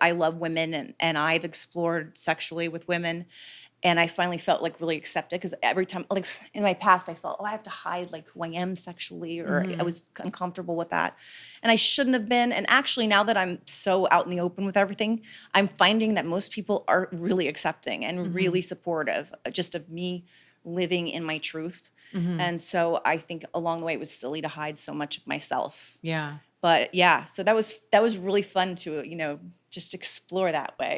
I love women and, and I've explored sexually with women. And I finally felt like really accepted because every time, like in my past, I felt, oh, I have to hide like who I am sexually, or I mm-hmm. was uncomfortable with that. And I shouldn't have been. And actually, now that I'm so out in the open with everything, I'm finding that most people are really accepting and really mm-hmm. supportive uh, just of me living in my truth. Mm-hmm. And so I think along the way, it was silly to hide so much of myself. Yeah. But yeah, so that was that was really fun to, you know, just explore that way.